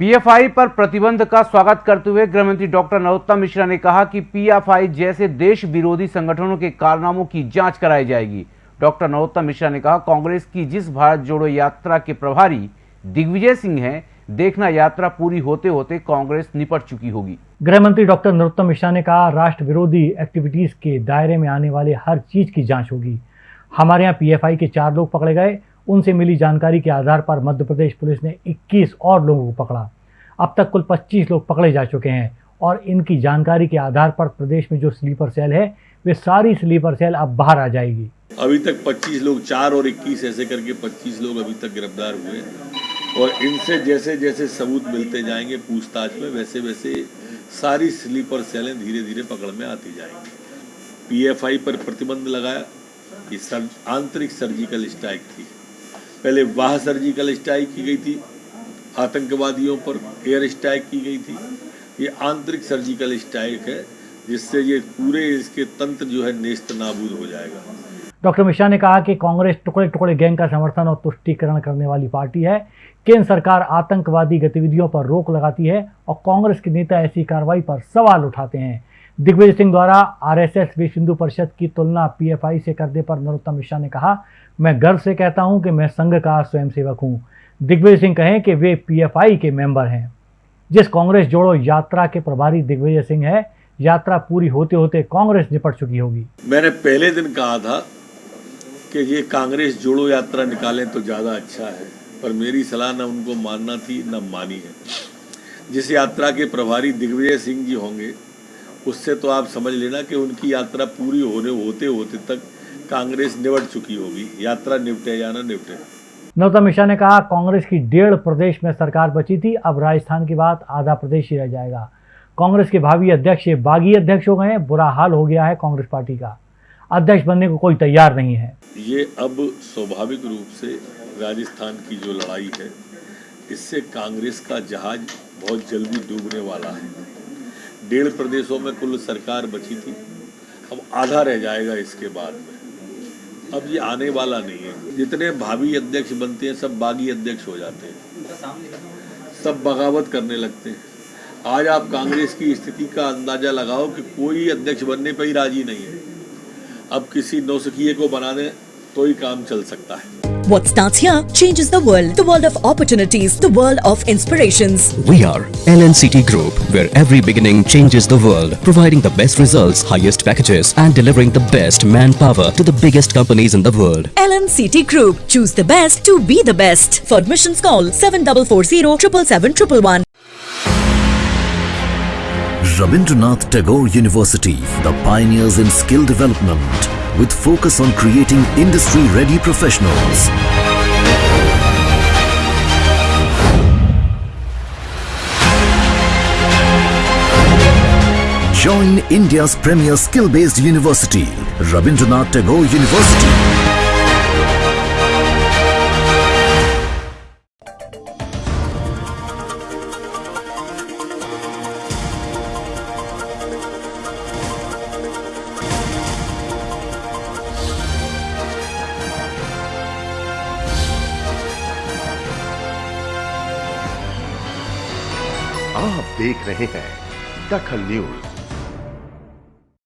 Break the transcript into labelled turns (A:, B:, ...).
A: PFI पर प्रतिबंध का स्वागत करते हुए गृहमंत्री डॉक्टर नरोत्तम मिश्रा ने कहा कि पीएफआई जैसे देश विरोधी संगठनों के कारनामों की जाँच कराई जाएगी। डॉक्टर नरोत्तम मिश्रा ने कहा, कांग्रेस की जिस भारत जोड़ो यात्रा के प्रभारी दिग्विजय सिंह हैं, देखना यात्रा पूरी होते होते कांग्रेस निपट चुकी होगी।
B: गृह मंत्री डॉक्टर नरोत्तम मिश्रा ने कहा, राष्ट्र विरोधी एक्टिविटीज़ के दायरे में आने वाले हर चीज़ की जाँच होगी। हमारे यहाँ पीएफआई के चार लोग पकड़े गए उनसे मिली जानकारी के आधार पर मध्य प्रदेश पुलिस ने 21 और लोगों को पकड़ा। अब तक कुल 25 लोग पकड़े जा चुके हैं और इनकी जानकारी के आधार पर प्रदेश में जो स्लीपर सेल है, वे सारी स्लीपर सेल अब बाहर आ जाएगी।
C: अभी तक 25 लोग, चार और 21 ऐसे करके 25 लोग अभी तक गिरफ़्तार हुए और इनसे जैसे जैसे सबूत मिलते जाएँगे पूछताछ में वैसे वैसे सारी स्लीपर सेलें धीरे धीरे पकड़ में आती जाएँगी। पीएफआई पर प्रतिबंध लगाया ये आंतरिक सर्जिकल स्ट्राइक थी। पहले वाह सर्जिकल स्ट्राइक की गई थी, आतंकवादियों पर एयर स्ट्राइक की गई थी। ये आंतरिक सर्जिकल स्ट्राइक है, जिससे ये पूरे इसके तंत्र जो है नेस्त नाबूद हो जाएगा।
B: डॉक्टर मिश्रा ने कहा कि कांग्रेस टुकड़े टुकड़े गैंग का समर्थन और तुष्टिकरण करने वाली पार्टी है, केंद्र सरकार आतंकवादी गतिविधियों पर रोक लगाती है और कांग्रेस के नेता ऐसी कार्रवाई पर सवाल उठाते हैं। दिग्विजय सिंह द्वारा आरएसएस विश्व हिंदू परिषद की तुलना पीएफआई से करने पर नरोत्तम मिश्रा ने कहा, मैं गर्व से कहता हूँ कि मैं संघ का स्वयंसेवक हूँ। दिग्विजय सिंह कहें कि वे पीएफआई के मेंबर हैं। जिस कांग्रेस जोड़ो यात्रा के प्रभारी दिग्विजय सिंह है, यात्रा पूरी होते होते कांग्रेस निपट चुकी होगी।
C: मैंने पहले दिन कहा था कि ये कांग्रेस जोड़ो यात्रा निकालें तो ज़्यादा अच्छा है, पर मेरी सलाह न उनको मानना थी, न मानी है। जिस यात्रा के प्रभारी दिग्विजय सिंह जी होंगे उससे तो आप समझ लेना कि उनकी यात्रा पूरी होने होते होते तक कांग्रेस निपट चुकी होगी। यात्रा निपटे या ना निपटे।
B: नौतम मिश्रा ने कहा कांग्रेस की डेढ़ प्रदेश में सरकार बची थी अब राजस्थान के बाद आधा प्रदेश ही रह जाएगा। कांग्रेस के भावी अध्यक्ष बागी अध्यक्ष हो गए हैं बुरा हाल हो गया है कांग्रेस पार्टी का। अध्यक्ष बनने को कोई तैयार नहीं है।
C: ये अब स्वाभाविक रूप से राजस्थान की जो लड़ाई है इससे कांग्रेस का जहाज़ बहुत जल्दी डूबने वाला है। डेढ़ प्रदेशों में कुल सरकार बची थी। अब आधा रह जाएगा इसके बाद में। अब ये आने वाला नहीं है। जितने भावी अध्यक्ष बनते हैं, सब बागी अध्यक्ष हो जाते हैं। सब बगावत करने लगते हैं। आज आप कांग्रेस की स्थिति का अंदाज़ा लगाओ कि कोई अध्यक्ष बनने पर ही राज़ी नहीं है। अब किसी नौसखिए को बना दें तो ही काम चल सकता है
D: What starts here changes the world. The world of opportunities, the world of inspirations.
E: We are LNCT Group, where every beginning changes the world, providing the best results, highest packages, and delivering the best manpower to the biggest companies in the world.
D: LNCT Group. Choose the best to be the best. For admissions, call 7440 777
F: Rabindranath Tagore University, the pioneers in skill development, with focus on creating industry-ready professionals. Join India's premier skill-based university, Rabindranath Tagore University.
G: आप देख रहे हैं दखल news.